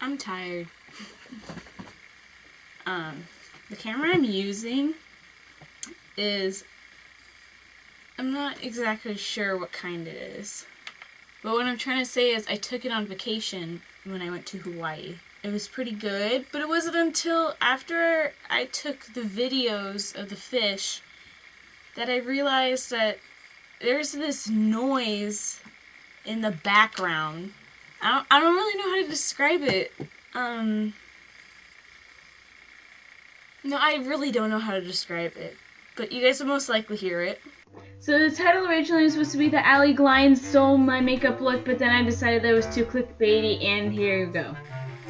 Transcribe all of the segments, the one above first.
I'm tired. um, the camera I'm using is I'm not exactly sure what kind it is. But what I'm trying to say is I took it on vacation when I went to Hawaii. It was pretty good, but it wasn't until after I took the videos of the fish that I realized that there's this noise in the background. I don't, I don't really know how to describe it. Um, no, I really don't know how to describe it. But you guys will most likely hear it. So the title originally was supposed to be the Allie Glines Stole My Makeup Look, but then I decided that was too clickbaity, and here you go.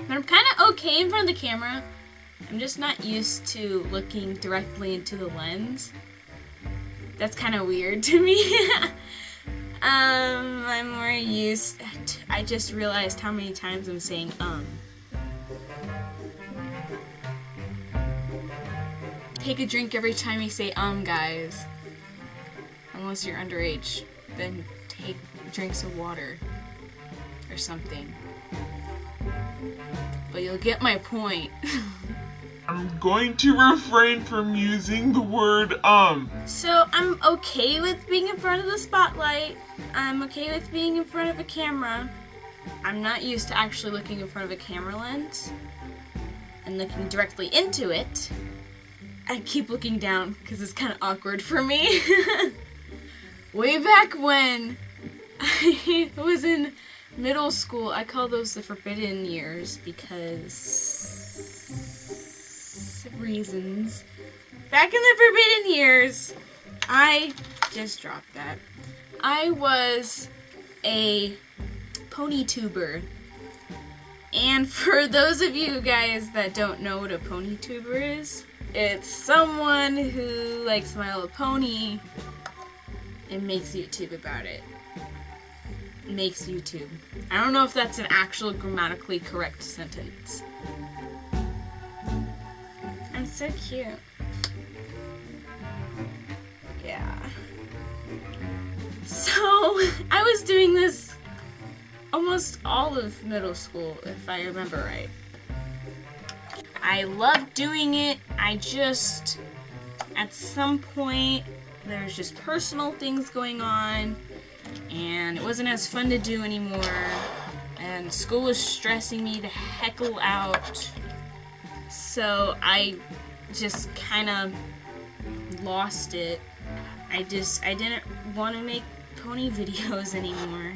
But I'm kind of okay in front of the camera. I'm just not used to looking directly into the lens. That's kind of weird to me. um, I'm more used. To, I just realized how many times I'm saying um. Take a drink every time you say um, guys. Unless you're underage, then take drinks of water or something. But you'll get my point. I'm going to refrain from using the word um. So I'm okay with being in front of the spotlight. I'm okay with being in front of a camera. I'm not used to actually looking in front of a camera lens and looking directly into it. I keep looking down because it's kind of awkward for me. Way back when I was in middle school, I call those the forbidden years because reasons. Back in the forbidden years, I just dropped that. I was a pony tuber. And for those of you guys that don't know what a pony tuber is, it's someone who likes My Little Pony and makes YouTube about it. Makes YouTube. I don't know if that's an actual grammatically correct sentence. So cute. Yeah. So, I was doing this almost all of middle school, if I remember right. I loved doing it. I just, at some point, there's just personal things going on, and it wasn't as fun to do anymore. And school was stressing me to heckle out. So I just kind of lost it. I just, I didn't want to make pony videos anymore.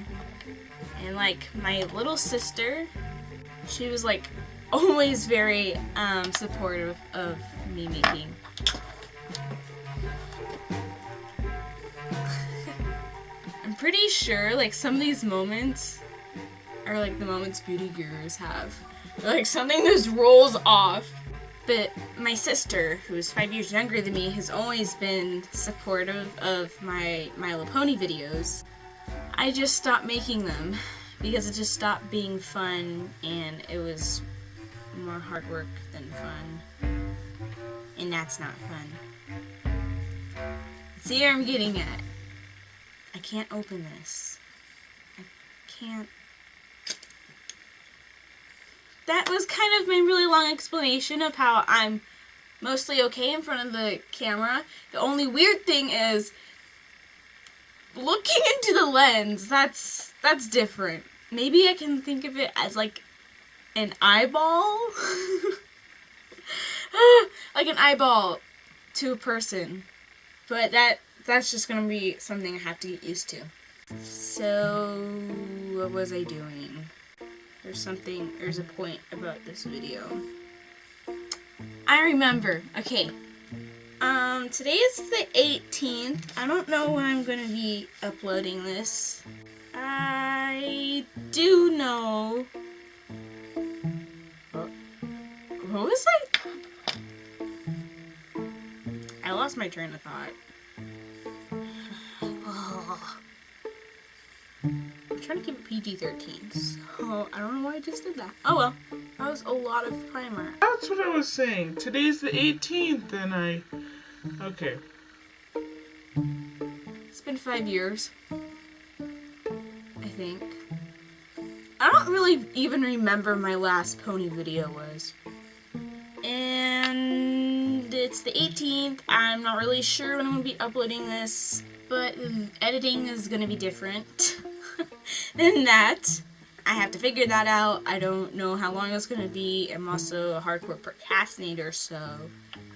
And like my little sister, she was like always very um, supportive of me making. I'm pretty sure like some of these moments are like the moments beauty gurus have. Like something just rolls off. But my sister, who's five years younger than me, has always been supportive of my My Little Pony videos. I just stopped making them because it just stopped being fun and it was more hard work than fun. And that's not fun. See where I'm getting at? I can't open this. I can't. That was kind of my really long explanation of how I'm mostly okay in front of the camera. The only weird thing is looking into the lens. That's that's different. Maybe I can think of it as like an eyeball? like an eyeball to a person. But that that's just gonna be something I have to get used to. So what was I doing? There's something there's a point about this video. I remember. Okay. Um today is the 18th. I don't know when I'm gonna be uploading this. I do know What was I? I lost my train of thought. I'm trying to keep it PG-13, so I don't know why I just did that. Oh well, that was a lot of primer. That's what I was saying. Today's the 18th, and I. Okay. It's been five years. I think. I don't really even remember my last pony video was. And it's the 18th. I'm not really sure when I'm going to be uploading this, but editing is going to be different than that. I have to figure that out. I don't know how long it's going to be. I'm also a hardcore procrastinator, so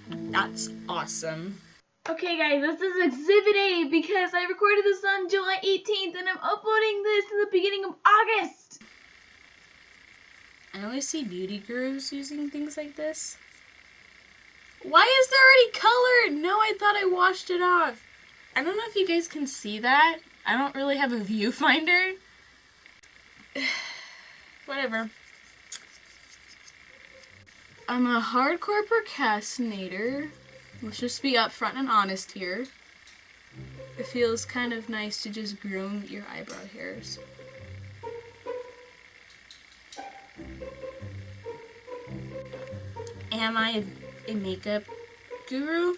that's awesome. Okay guys, this is Exhibit A because I recorded this on July 18th and I'm uploading this in the beginning of August. I always see beauty gurus using things like this. Why is there already color? No, I thought I washed it off. I don't know if you guys can see that. I don't really have a viewfinder. Whatever. I'm a hardcore procrastinator. Let's just be upfront and honest here. It feels kind of nice to just groom your eyebrow hairs. Am I a makeup guru?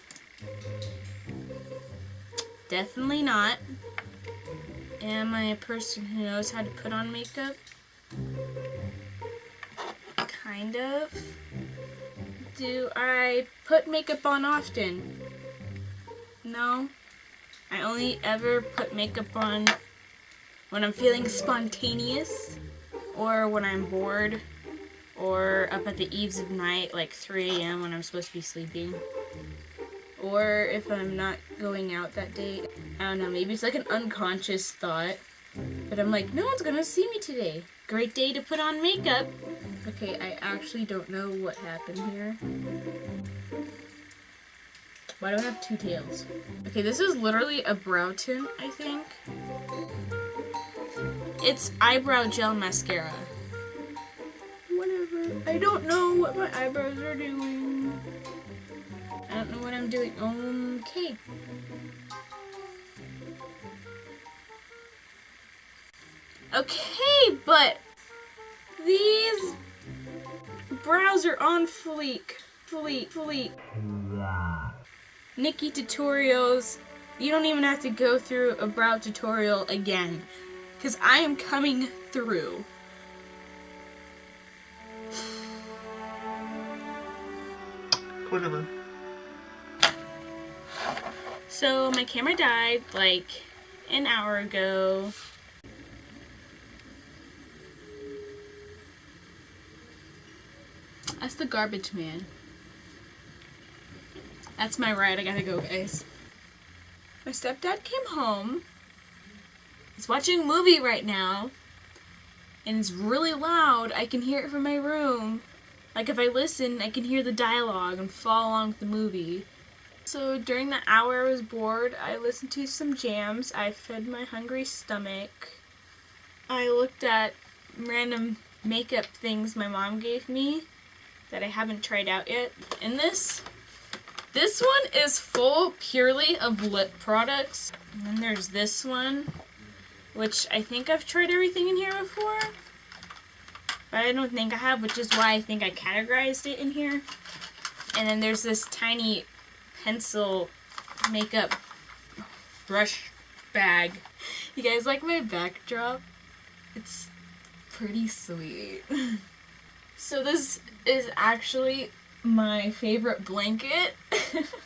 Definitely not. Am I a person who knows how to put on makeup? Kind of. Do I put makeup on often? No. I only ever put makeup on when I'm feeling spontaneous or when I'm bored or up at the eves of night, like 3 a.m. when I'm supposed to be sleeping. Or if I'm not going out that day. I don't know, maybe it's like an unconscious thought. But I'm like, no one's gonna see me today. Great day to put on makeup. Okay, I actually don't know what happened here. Why do I have two tails? Okay, this is literally a brow tint, I think. It's eyebrow gel mascara. Whatever. I don't know what my eyebrows are doing. I don't know what I'm doing. Okay. Okay, but these brows are on fleek. Fleek, fleek. Nikkie tutorials. You don't even have to go through a brow tutorial again. Because I am coming through. Whatever. So my camera died like an hour ago. That's the garbage man. That's my ride. I gotta go, guys. My stepdad came home. He's watching a movie right now. And it's really loud. I can hear it from my room. Like if I listen, I can hear the dialogue and follow along with the movie. So during the hour I was bored, I listened to some jams. I fed my hungry stomach. I looked at random makeup things my mom gave me that I haven't tried out yet. in this, this one is full purely of lip products. And then there's this one, which I think I've tried everything in here before. But I don't think I have, which is why I think I categorized it in here. And then there's this tiny pencil makeup brush bag. You guys like my backdrop? It's pretty sweet. so this is actually my favorite blanket.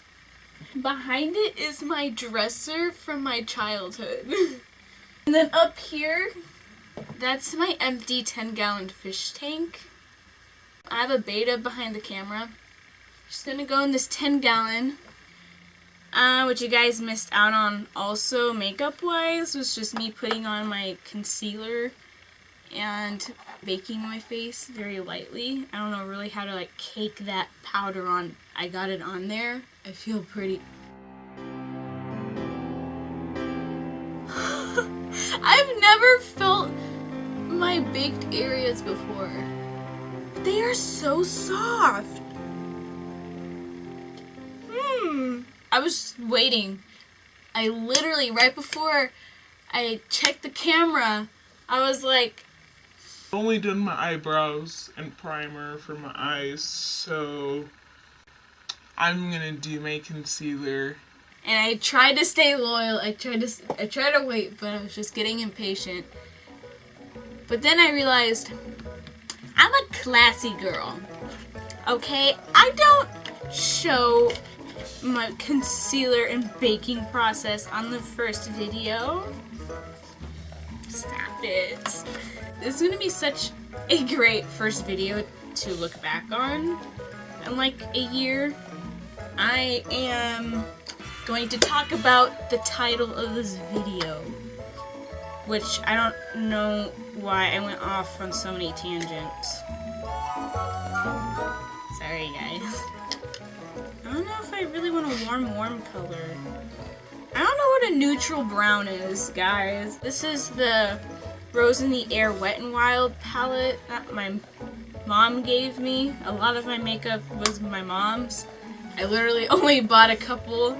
Behind it is my dresser from my childhood. and then up here, that's my empty 10 gallon fish tank. I have a betta behind the camera. Just gonna go in this 10 gallon. Uh, which you guys missed out on also makeup wise was just me putting on my concealer and baking my face very lightly. I don't know really how to like cake that powder on. I got it on there. I feel pretty... I've never felt my baked areas before. They are so soft. Hmm. I was waiting. I literally, right before I checked the camera, I was like, only done my eyebrows and primer for my eyes, so I'm gonna do my concealer. and I tried to stay loyal. I tried to, I tried to wait, but I was just getting impatient. But then I realized I'm a classy girl. Okay? I don't show my concealer and baking process on the first video. Stop it. This is gonna be such a great first video to look back on in like a year. I am going to talk about the title of this video, which I don't know why I went off on so many tangents. Sorry guys. I don't know if I really want a warm, warm color. I don't know what a neutral brown is, guys. This is the Rose in the Air Wet n Wild palette that my mom gave me. A lot of my makeup was my mom's. I literally only bought a couple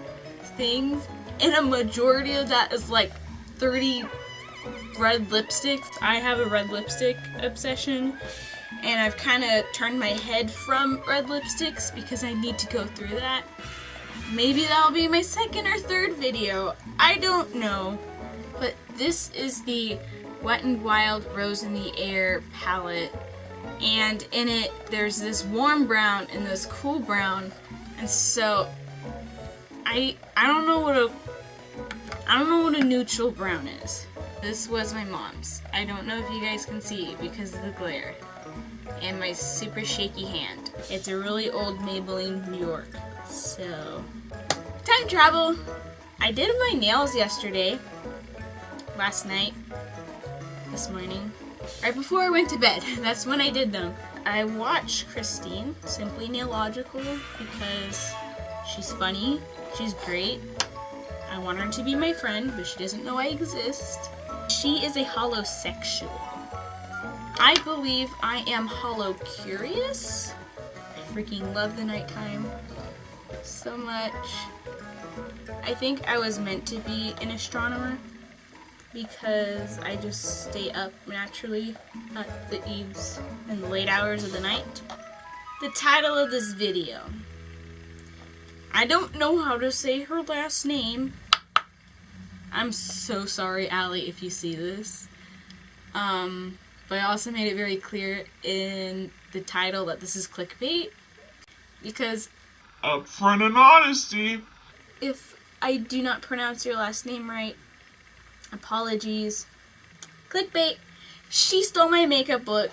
things, and a majority of that is like 30 red lipsticks. I have a red lipstick obsession, and I've kind of turned my head from red lipsticks because I need to go through that. Maybe that'll be my second or third video. I don't know. But this is the Wet n Wild Rose in the Air palette. And in it, there's this warm brown and this cool brown. And so, I I don't know what a I don't know what a neutral brown is. This was my mom's. I don't know if you guys can see because of the glare. And my super shaky hand. It's a really old Maybelline New York. So, time travel. I did my nails yesterday, last night, this morning, right before I went to bed. That's when I did them. I watched Christine, Simply Nailogical, because she's funny, she's great. I want her to be my friend, but she doesn't know I exist. She is a holosexual. I believe I am hollow curious. I freaking love the nighttime so much. I think I was meant to be an astronomer because I just stay up naturally at the eves and the late hours of the night. The title of this video. I don't know how to say her last name. I'm so sorry, Allie, if you see this. Um, but I also made it very clear in the title that this is clickbait because Upfront and honesty. if I do not pronounce your last name right, apologies. Clickbait. She stole my makeup look.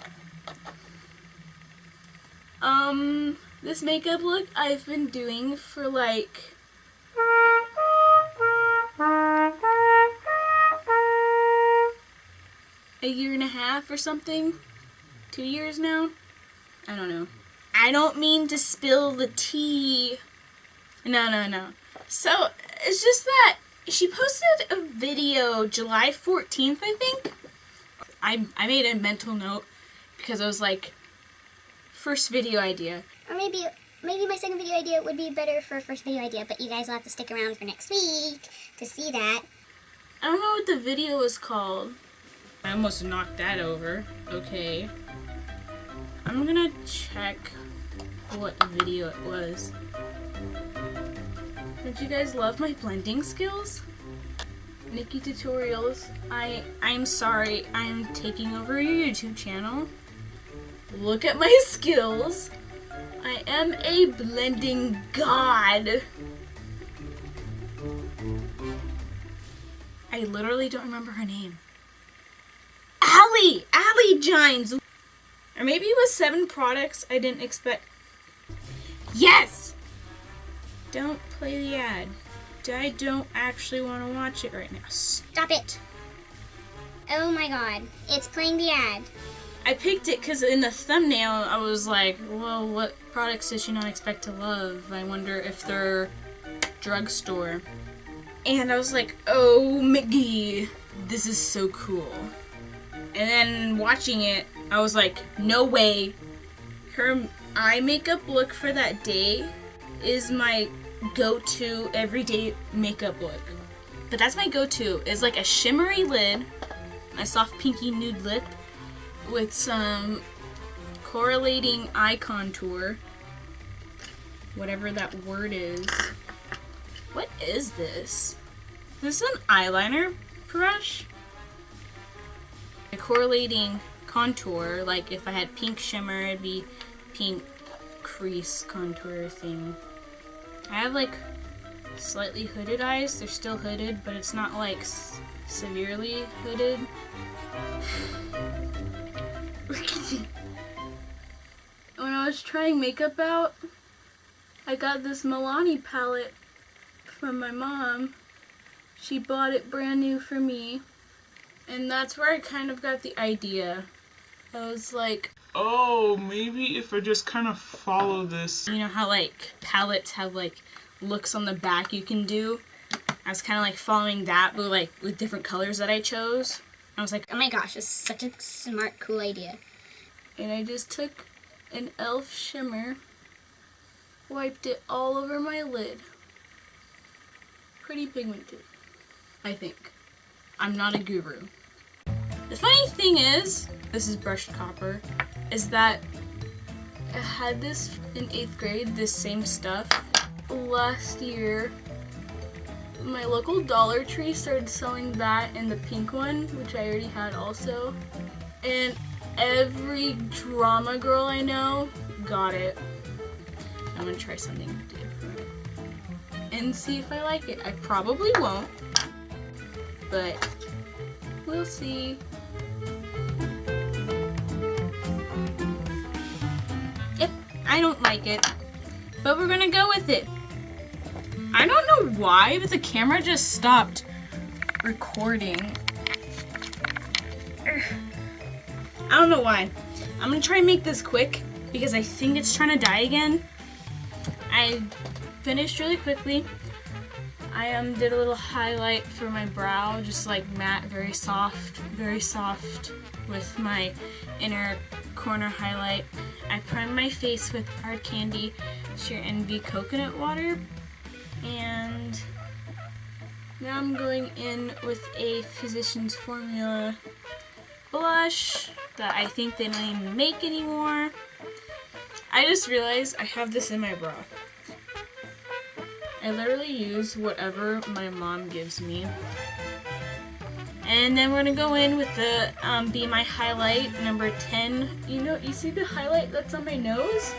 Um, this makeup look I've been doing for like a year and a half or something. Two years now. I don't know. I don't mean to spill the tea. No, no, no. So, it's just that she posted a video July 14th, I think. I, I made a mental note because I was like, first video idea. Or maybe maybe my second video idea would be better for first video idea, but you guys will have to stick around for next week to see that. I don't know what the video was called. I almost knocked that over. Okay. I'm gonna check what video it was. Did you guys love my blending skills? Nikkie Tutorials, I I'm sorry, I'm taking over your YouTube channel. Look at my skills. I am a blending god. I literally don't remember her name. Allie! Allie Gines! Or maybe it was seven products I didn't expect. Yes! Don't play the ad. I don't actually want to watch it right now. Stop it. Oh my god, it's playing the ad. I picked it because in the thumbnail I was like, well, what products does she not expect to love? I wonder if they're drugstore. And I was like, oh, Mickey, this is so cool. And then watching it, I was like, no way. Her eye makeup look for that day is my go-to everyday makeup look. But that's my go-to, is like a shimmery lid, a soft pinky nude lip, with some correlating eye contour. Whatever that word is. What is this? Is this an eyeliner brush? a correlating contour. Like if I had pink shimmer, it'd be pink crease contour thing. I have like slightly hooded eyes. They're still hooded, but it's not like severely hooded. when I was trying makeup out, I got this Milani palette from my mom. She bought it brand new for me. And that's where I kind of got the idea. I was like, Oh, maybe if I just kind of follow this. you know how like palettes have like looks on the back you can do? I was kind of like following that, but like with different colors that I chose. I was like, Oh my gosh, this is such a smart, cool idea. and I just took an e.l.f. shimmer, wiped it all over my lid. Pretty pigmented, I think. I'm not a guru. The funny thing is, this is brushed copper, is that I had this in 8th grade, this same stuff. Last year, my local Dollar Tree started selling that and the pink one, which I already had also. And every drama girl I know got it. I'm gonna try something different and see if I like it. I probably won't, but we'll see. I don't like it, but we're gonna go with it. I don't know why, but the camera just stopped recording. I don't know why. I'm gonna try and make this quick because I think it's trying to die again. I finished really quickly. I um did a little highlight for my brow, just like matte, very soft, very soft with my inner corner highlight. I primed my face with Hard Candy Sheer Envy Coconut Water, and now I'm going in with a Physicians Formula blush that I think they don't even make anymore. I just realized I have this in my bra. I literally use whatever my mom gives me. And then we're gonna go in with the um, Be My Highlight number 10. You know, you see the highlight that's on my nose?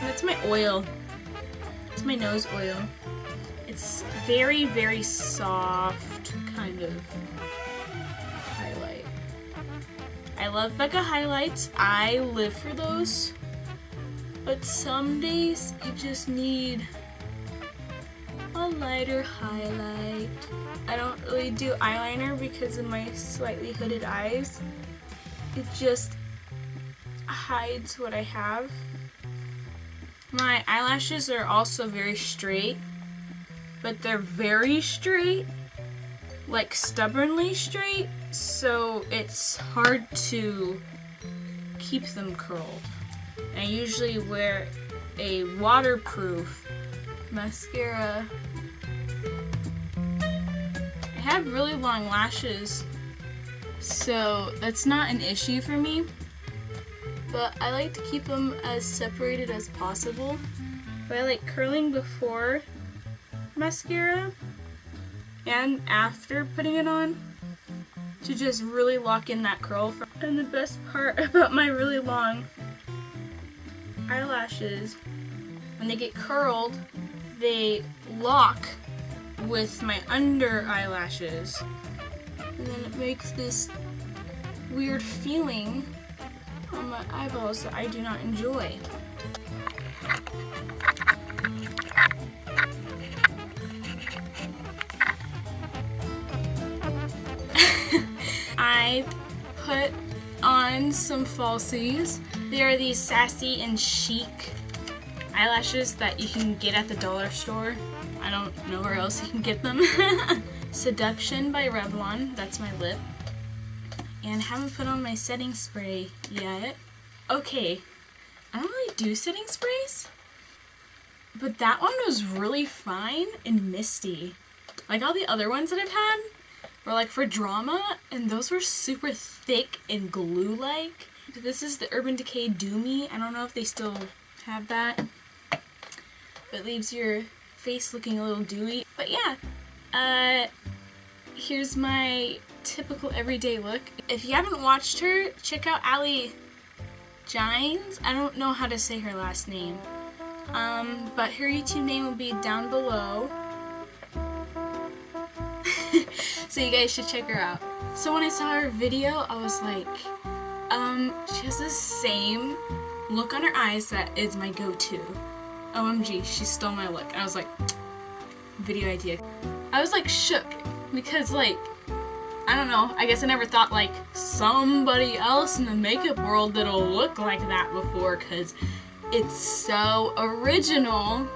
That's my oil. It's my nose oil. It's very, very soft kind of highlight. I love Becca highlights. I live for those. But some days you just need a lighter highlight. I don't really do eyeliner because of my slightly hooded eyes. It just hides what I have. My eyelashes are also very straight, but they're very straight, like stubbornly straight, so it's hard to keep them curled. I usually wear a waterproof mascara. I have really long lashes, so that's not an issue for me. But I like to keep them as separated as possible. But I like curling before mascara and after putting it on to just really lock in that curl. And the best part about my really long eyelashes, when they get curled, they lock with my under eyelashes. And then it makes this weird feeling on my eyeballs that I do not enjoy. I put on some falsies. They are these sassy and chic eyelashes that you can get at the dollar store. I don't know where else you can get them. Seduction by Revlon, that's my lip. And haven't put on my setting spray yet. Okay, I don't really do setting sprays, but that one was really fine and misty. Like all the other ones that I've had were like for drama, and those were super thick and glue-like. This is the Urban Decay Do Me. I don't know if they still have that. It leaves your face looking a little dewy. But yeah, uh, here's my typical everyday look. If you haven't watched her, check out Allie Gines. I don't know how to say her last name. Um, but her YouTube name will be down below. so you guys should check her out. So when I saw her video, I was like, um, she has the same look on her eyes that is my go-to. OMG, she stole my look. I was like, video idea. I was like shook because like, I don't know, I guess I never thought like somebody else in the makeup world that'll look like that before because it's so original.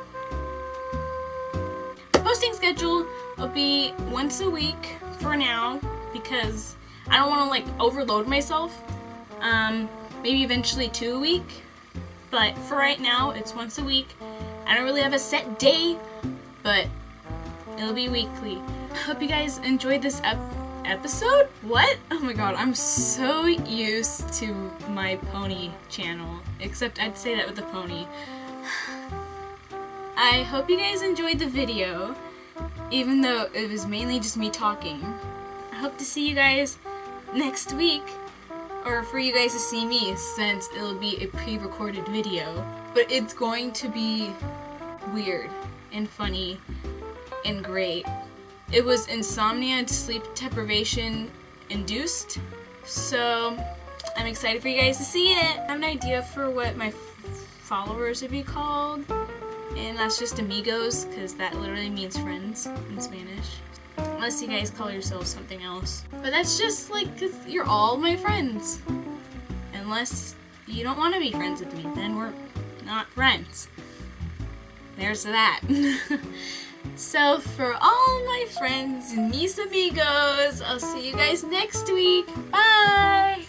Posting schedule will be once a week for now because I don't want to like overload myself. Um, maybe eventually two a week, but for right now it's once a week. I don't really have a set day, but it'll be weekly. Hope you guys enjoyed this ep episode? What? Oh my god, I'm so used to my pony channel. Except I'd say that with a pony. I hope you guys enjoyed the video, even though it was mainly just me talking. I hope to see you guys next week, or for you guys to see me, since it'll be a pre-recorded video. But it's going to be weird and funny and great. It was insomnia and sleep deprivation induced, so I'm excited for you guys to see it. I have an idea for what my followers would be called, and that's just amigos, because that literally means friends in Spanish. Unless you guys call yourselves something else. But that's just like, cause you're all my friends. Unless you don't want to be friends with me, then we're not friends. There's that. So for all my friends, mis amigos, I'll see you guys next week. Bye!